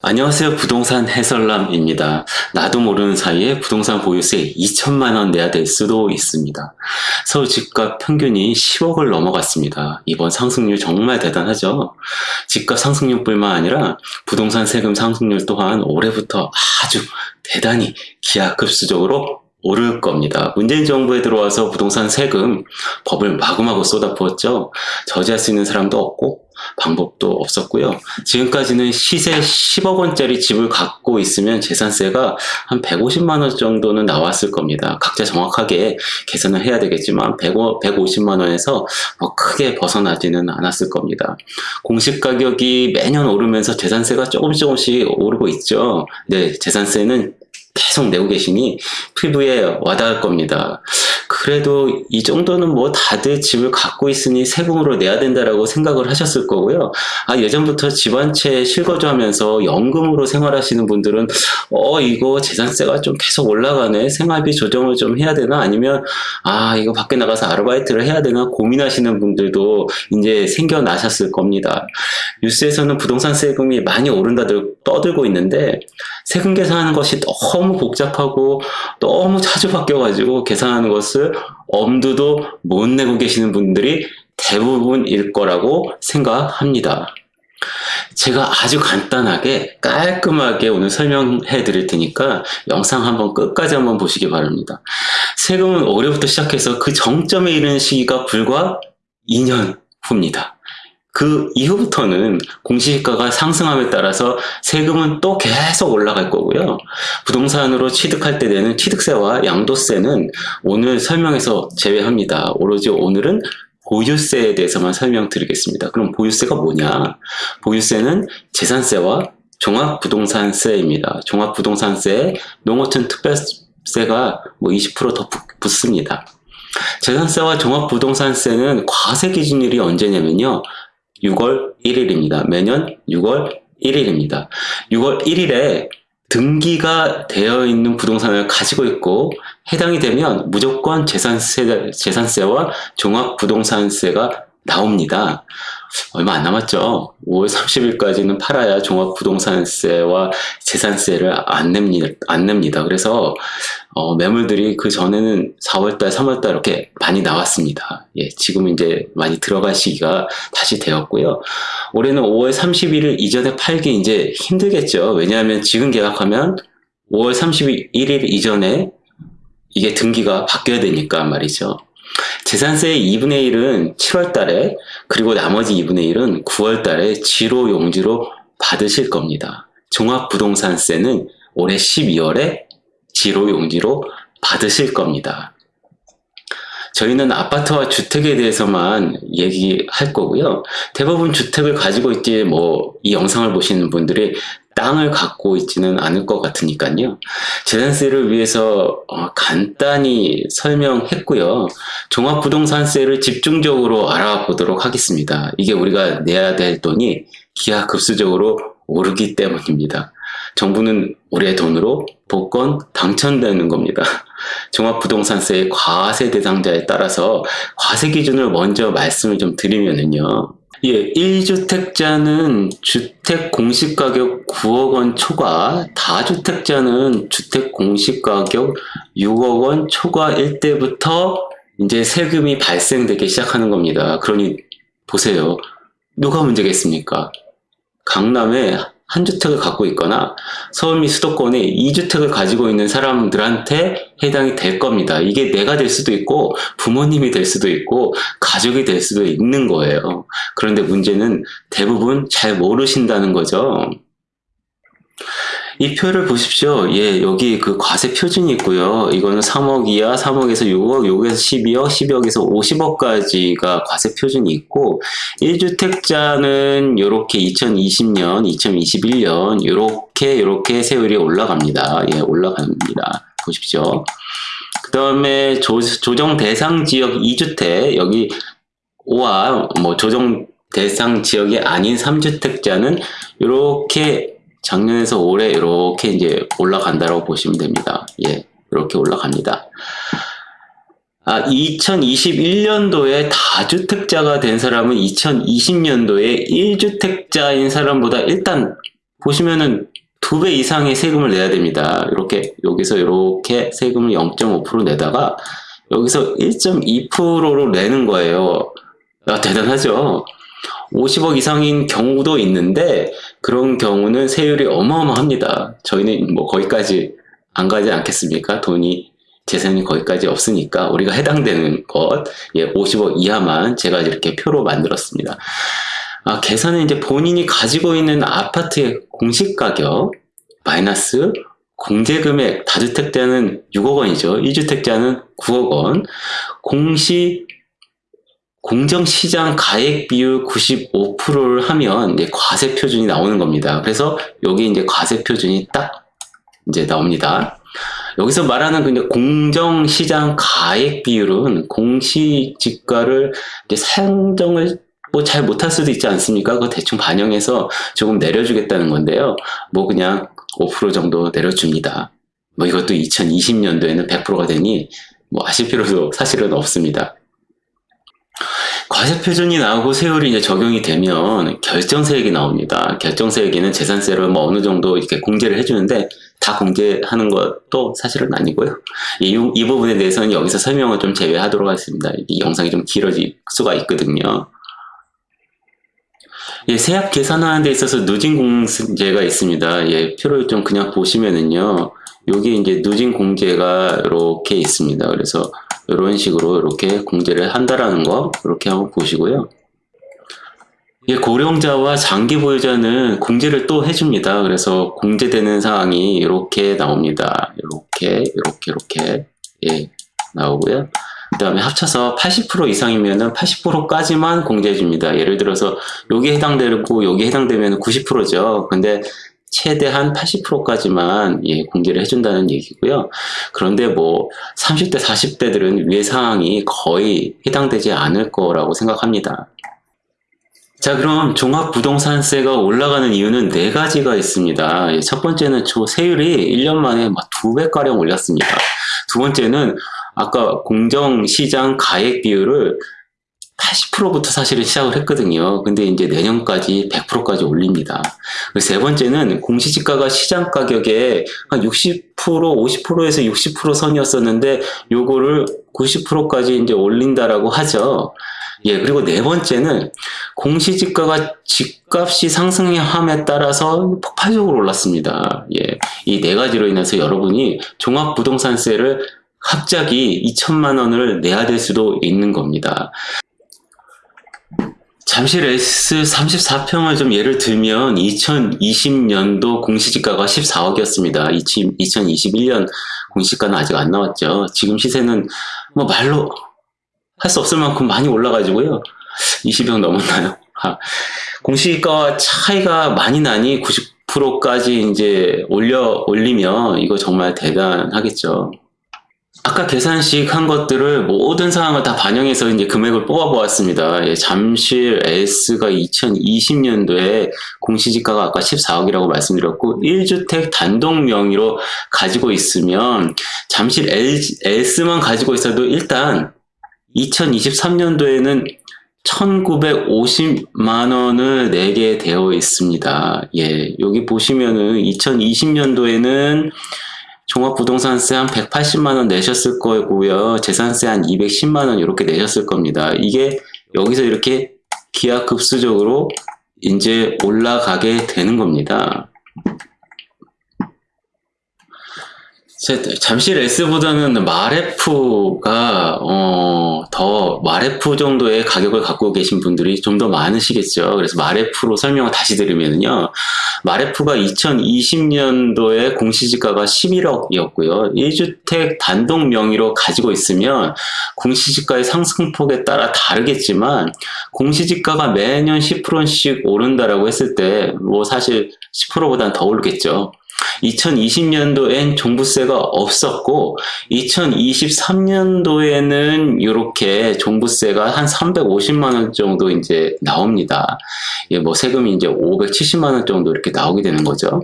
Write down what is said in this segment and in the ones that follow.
안녕하세요. 부동산 해설남입니다. 나도 모르는 사이에 부동산 보유세 2천만 원 내야 될 수도 있습니다. 서울 집값 평균이 10억을 넘어갔습니다. 이번 상승률 정말 대단하죠? 집값 상승률 뿐만 아니라 부동산 세금 상승률 또한 올해부터 아주 대단히 기하급수적으로 오를 겁니다. 문재인 정부에 들어와서 부동산 세금 법을 마구마구 쏟아부었죠. 저지할 수 있는 사람도 없고 방법도 없었고요. 지금까지는 시세 10억 원짜리 집을 갖고 있으면 재산세가 한 150만 원 정도는 나왔을 겁니다. 각자 정확하게 계산을 해야 되겠지만 1 150만 원에서 뭐 크게 벗어나지는 않았을 겁니다. 공시 가격이 매년 오르면서 재산세가 조금씩 조금씩 오르고 있죠. 네, 재산세는 계속 내고 계시니 피부에 와닿을 겁니다. 그래도 이 정도는 뭐 다들 집을 갖고 있으니 세금으로 내야 된다라고 생각을 하셨을 거고요. 아 예전부터 집 한 채 실거주하면서 연금으로 생활하시는 분들은 어 이거 재산세가 좀 계속 올라가네 생활비 조정을 좀 해야 되나 아니면 아 이거 밖에 나가서 아르바이트를 해야 되나 고민하시는 분들도 이제 생겨나셨을 겁니다. 뉴스에서는 부동산 세금이 많이 오른다들 떠들고 있는데 세금 계산하는 것이 너무 복잡하고 너무 자주 바뀌어가지고 계산하는 것을 엄두도 못 내고 계시는 분들이 대부분일 거라고 생각합니다. 제가 아주 간단하게 깔끔하게 오늘 설명해 드릴 테니까 영상 한번 끝까지 한번 보시기 바랍니다. 세금은 올해부터 시작해서 그 정점에 이르는 시기가 불과 2년 후입니다. 그 이후부터는 공시지가가 상승함에 따라서 세금은 또 계속 올라갈 거고요. 부동산으로 취득할 때 되는 취득세와 양도세는 오늘 설명에서 제외합니다. 오로지 오늘은 보유세에 대해서만 설명드리겠습니다. 그럼 보유세가 뭐냐? 보유세는 재산세와 종합부동산세입니다. 종합부동산세, 농어촌 특별세가 뭐 20%더 붙습니다. 재산세와 종합부동산세는 과세 기준일이 언제냐면요. 6월 1일입니다. 매년 6월 1일입니다. 6월 1일에 등기가 되어 있는 부동산을 가지고 있고 해당이 되면 무조건 재산세, 재산세와 종합부동산세가 나옵니다. 얼마 안 남았죠. 5월 30일까지는 팔아야 종합부동산세와 재산세를 안 냅니다. 안 냅니다. 그래서 어, 매물들이 그 전에는 4월달, 3월달 이렇게 많이 나왔습니다. 예, 지금 이제 많이 들어갈 시기가 다시 되었고요. 올해는 5월 31일 이전에 팔기 이제 힘들겠죠. 왜냐하면 지금 계약하면 5월 31일 이전에 이게 등기가 바뀌어야 되니까 말이죠. 재산세의 2분의 1은 7월 달에 그리고 나머지 2분의 1은 9월 달에 지로 용지로 받으실 겁니다. 종합부동산세는 올해 12월에 지로 용지로 받으실 겁니다. 저희는 아파트와 주택에 대해서만 얘기할 거고요. 대부분 주택을 가지고 있지 뭐이 영상을 보시는 분들이 땅을 갖고 있지는 않을 것 같으니까요. 재산세를 위해서 어, 간단히 설명했고요. 종합부동산세를 집중적으로 알아보도록 하겠습니다. 이게 우리가 내야 될 돈이 기하급수적으로 오르기 때문입니다. 정부는 우리의 돈으로 복권 당첨되는 겁니다. 종합부동산세의 과세 대상자에 따라서 과세 기준을 먼저 말씀을 좀 드리면은요. 예, 1주택자는 주택 공시가격 9억 원 초과, 다주택자는 주택 공시가격 6억 원 초과일 때부터 이제 세금이 발생되기 시작하는 겁니다. 그러니 보세요. 누가 문제겠습니까? 강남에 한 주택을 갖고 있거나 서울 및 수도권에 2주택을 가지고 있는 사람들한테 해당이 될 겁니다. 이게 내가 될 수도 있고 부모님이 될 수도 있고 가족이 될 수도 있는 거예요. 그런데 문제는 대부분 잘 모르신다는 거죠. 이 표를 보십시오. 예, 여기 그 과세 표준이 있고요. 이거는 3억 이하, 3억에서 6억, 6억에서 12억, 12억에서 50억까지가 과세 표준이 있고 1주택자는 이렇게 2020년, 2021년 이렇게 이렇게 세율이 올라갑니다. 예, 올라갑니다. 보십시오. 그 다음에 조정 대상 지역 2주택 여기 5와 뭐 조정 대상 지역이 아닌 3주택자는 이렇게 작년에서 올해 이렇게 이제 올라간다고 보시면 됩니다. 예, 이렇게 올라갑니다. 아, 2021년도에 다주택자가 된 사람은 2020년도에 1주택자인 사람보다 일단 보시면은 두 배 이상의 세금을 내야 됩니다. 이렇게 여기서 이렇게 세금을 0.5% 내다가 여기서 1.2%로 내는 거예요. 아, 대단하죠? 50억 이상인 경우도 있는데 그런 경우는 세율이 어마어마합니다. 저희는 뭐 거기까지 안 가지 않겠습니까? 돈이 재산이 거기까지 없으니까 우리가 해당되는 것 예, 50억 이하만 제가 이렇게 표로 만들었습니다. 아, 계산은 이제 본인이 가지고 있는 아파트의 공시가격 마이너스 공제금액 다주택자는 6억 원이죠. 1주택자는 9억 원. 공시 공정시장 가액 비율 95%를 하면 이제 과세 표준이 나오는 겁니다. 그래서 여기 이제 과세 표준이 딱 이제 나옵니다. 여기서 말하는 그 공정시장 가액 비율은 공시지가를 이제 산정을 뭐 잘 못할 수도 있지 않습니까? 그거 대충 반영해서 조금 내려주겠다는 건데요. 뭐 그냥 5% 정도 내려줍니다. 뭐 이것도 2020년도에는 100%가 되니 뭐 아실 필요도 사실은 없습니다. 과세 표준이 나오고 세율이 이제 적용이 되면 결정세액이 나옵니다. 결정세액에는 재산세를 뭐 어느 정도 이렇게 공제를 해주는데 다 공제하는 것도 사실은 아니고요. 이, 이 부분에 대해서는 여기서 설명을 좀 제외하도록 하겠습니다. 이 영상이 좀 길어질 수가 있거든요. 예, 세압 계산하는 데 있어서 누진 공제가 있습니다. 예, 표를 좀 그냥 보시면은요. 여기 이제 누진 공제가 이렇게 있습니다. 그래서 이런 식으로 이렇게 공제를 한다라는 거 이렇게 한번 보시고요. 예, 고령자와 장기 보유자는 공제를 또 해줍니다. 그래서 공제되는 사항이 이렇게 나옵니다. 이렇게, 이렇게, 이렇게 예, 나오고요. 그 다음에 합쳐서 80% 이상이면 80%까지만 공제해줍니다. 예를 들어서 여기 해당되고 여기 해당되면 90%죠. 근데 최대한 80%까지만 예, 공개를 해준다는 얘기고요. 그런데 뭐 30대, 40대들은 위의 사항이 거의 해당되지 않을 거라고 생각합니다. 자 그럼 종합부동산세가 올라가는 이유는 네 가지가 있습니다. 예, 첫 번째는 초 세율이 1년 만에 막 두 배가량 올렸습니다. 두 번째는 아까 공정시장 가액 비율을 80%부터 사실은 시작을 했거든요. 근데 이제 내년까지 100%까지 올립니다. 세 번째는 공시지가가 시장 가격에 한 60%, 50%에서 60% 선이었었는데 요거를 90%까지 이제 올린다라고 하죠. 예, 그리고 네 번째는 공시지가가 집값이 상승함에 따라서 폭발적으로 올랐습니다. 예, 이 네 가지로 인해서 여러분이 종합부동산세를 갑자기 2천만 원을 내야 될 수도 있는 겁니다. 잠실 S34평을 좀 예를 들면 2020년도 공시지가가 14억이었습니다. 2021년 공시가는 아직 안 나왔죠. 지금 시세는 뭐 말로 할 수 없을 만큼 많이 올라가지고요. 20억 넘었나요? 아, 공시가 차이가 많이 나니 90%까지 이제 올려 올리면 이거 정말 대단하겠죠. 아까 계산식 한 것들을 모든 사항을 다 반영해서 이제 금액을 뽑아 보았습니다. 예, 잠실 S가 2020년도에 공시지가가 아까 14억이라고 말씀드렸고 1주택 단독 명의로 가지고 있으면 잠실 S만 가지고 있어도 일단 2023년도에는 1950만 원을 내게 되어 있습니다. 예, 여기 보시면은 2020년도에는 종합부동산세 한 180만원 내셨을 거고요. 재산세 한 210만원 이렇게 내셨을 겁니다. 이게 여기서 이렇게 기하급수적으로 이제 올라가게 되는 겁니다. 잠실 S보다는 마레프가 어, 더 마레프 정도의 가격을 갖고 계신 분들이 좀 더 많으시겠죠. 그래서 마레프로 설명을 다시 드리면요. 마레프가 2020년도에 공시지가가 11억이었고요. 1주택 단독 명의로 가지고 있으면 공시지가의 상승폭에 따라 다르겠지만 공시지가가 매년 10%씩 오른다라고 했을 때 뭐 사실 10%보다는 더 오르겠죠. 2020년도엔 종부세가 없었고 2023년도에는 이렇게 종부세가 한 350만 원 정도 이제 나옵니다. 예, 뭐 세금이 이제 570만 원 정도 이렇게 나오게 되는 거죠.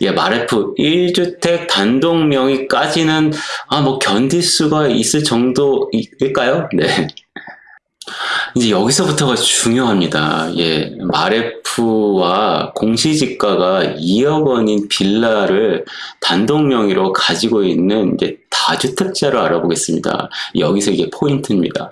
예, 마레프 1주택 단독 명의까지는 아 뭐 견딜 수가 있을 정도일까요? 네. 이제 여기서부터가 중요합니다. 예, 마레프와 공시지가가 2억 원인 빌라를 단독 명의로 가지고 있는 이제 다주택자를 알아보겠습니다. 여기서 이게 포인트입니다.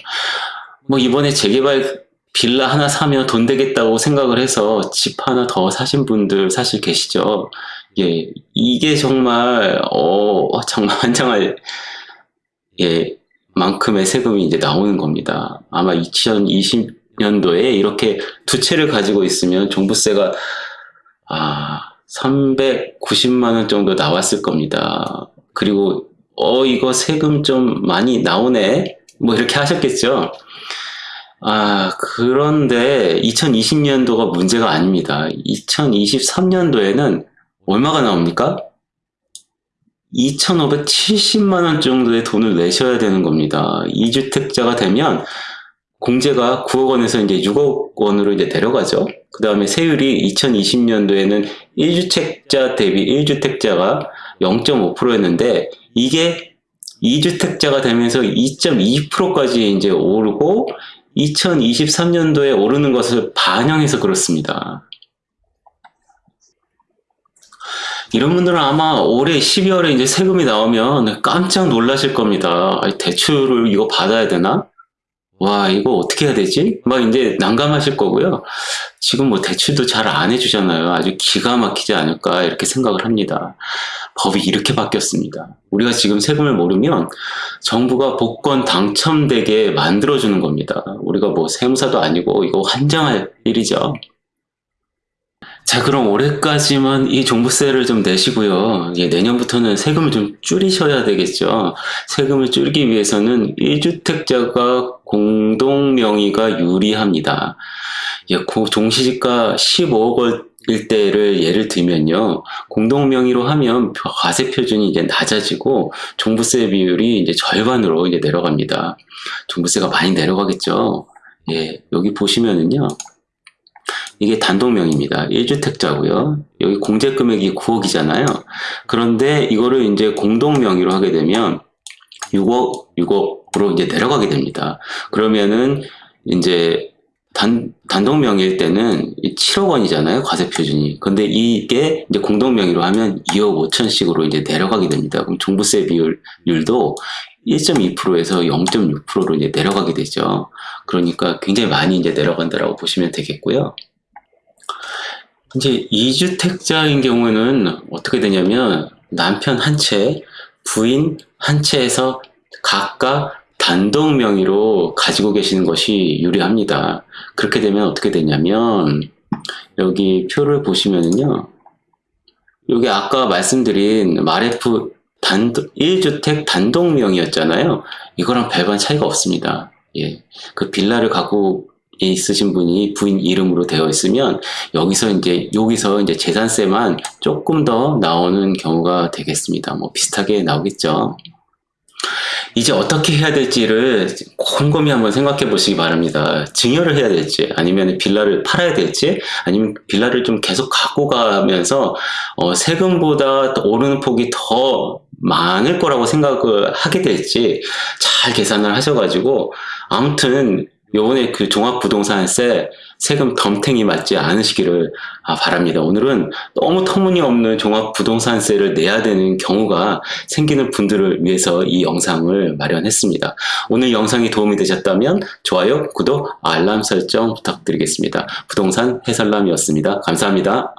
뭐 이번에 재개발 빌라 하나 사면 돈 되겠다고 생각을 해서 집 하나 더 사신 분들 사실 계시죠. 예, 이게 정말 어 정말 환장할 예 만큼의 세금이 이제 나오는 겁니다. 아마 2020년도에 이렇게 두 채를 가지고 있으면 종부세가 아 390만 원 정도 나왔을 겁니다. 그리고 어 이거 세금 좀 많이 나오네 뭐 이렇게 하셨겠죠. 아 그런데 2020년도가 문제가 아닙니다. 2023년도에는 얼마가 나옵니까? 2,570만 원 정도의 돈을 내셔야 되는 겁니다. 2주택자가 되면 공제가 9억 원에서 이제 6억 원으로 이제 내려가죠. 그 다음에 세율이 2020년도에는 1주택자 대비 1주택자가 0.5%였는데 이게 2주택자가 되면서 2.2%까지 이제 오르고 2023년도에 오르는 것을 반영해서 그렇습니다. 이런 분들은 아마 올해 12월에 이제 세금이 나오면 깜짝 놀라실 겁니다. 대출을 이거 받아야 되나? 와, 이거 어떻게 해야 되지? 막 이제 난감하실 거고요. 지금 뭐 대출도 잘 안 해주잖아요. 아주 기가 막히지 않을까, 이렇게 생각을 합니다. 법이 이렇게 바뀌었습니다. 우리가 지금 세금을 모르면 정부가 복권 당첨되게 만들어주는 겁니다. 우리가 뭐 세무사도 아니고 이거 환장할 일이죠. 자 그럼 올해까지만 이 종부세를 좀 내시고요. 예, 내년부터는 세금을 좀 줄이셔야 되겠죠. 세금을 줄이기 위해서는 1주택자가 공동명의가 유리합니다. 예, 종시지가 15억 원일 때를 예를 들면요. 공동명의로 하면 과세 표준이 이제 낮아지고 종부세 비율이 이제 절반으로 이제 내려갑니다. 종부세가 많이 내려가겠죠. 예, 여기 보시면은요. 이게 단독명입니다. 1주택자고요. 여기 공제 금액이 9억이잖아요. 그런데 이거를 이제 공동명의로 하게 되면 6억, 6억으로 이제 내려가게 됩니다. 그러면은 이제 단, 단독명의일 때는 7억 원이잖아요. 과세 표준이. 근데 이게 이제 공동명의로 하면 2억 5천씩으로 이제 내려가게 됩니다. 그럼 종부세 비율도 1.2%에서 0.6%로 이제 내려가게 되죠. 그러니까 굉장히 많이 이제 내려간다라고 보시면 되겠고요. 이제 2주택자인 경우는 어떻게 되냐면 남편 한 채, 부인 한 채에서 각각 단독 명의로 가지고 계시는 것이 유리합니다. 그렇게 되면 어떻게 되냐면 여기 표를 보시면은요. 여기 아까 말씀드린 마레프 단독 1주택 단독 명의였잖아요. 이거랑 별반 차이가 없습니다. 예. 그 빌라를 갖고 있으신 분이 부인 이름으로 되어 있으면 여기서 이제 여기서 이제 재산세만 조금 더 나오는 경우가 되겠습니다. 뭐 비슷하게 나오겠죠. 이제 어떻게 해야 될지를 곰곰이 한번 생각해 보시기 바랍니다. 증여를 해야 될지 아니면 빌라를 팔아야 될지 아니면 빌라를 좀 계속 갖고 가면서 어, 세금보다 오르는 폭이 더 많을 거라고 생각을 하게 될지 잘 계산을 하셔가지고 아무튼 요번에 그 종합부동산세 세금 덤탱이 맞지 않으시기를 아, 바랍니다. 오늘은 너무 터무니없는 종합부동산세를 내야 되는 경우가 생기는 분들을 위해서 이 영상을 마련했습니다. 오늘 영상이 도움이 되셨다면 좋아요, 구독, 알람 설정 부탁드리겠습니다. 부동산 해설남이었습니다. 감사합니다.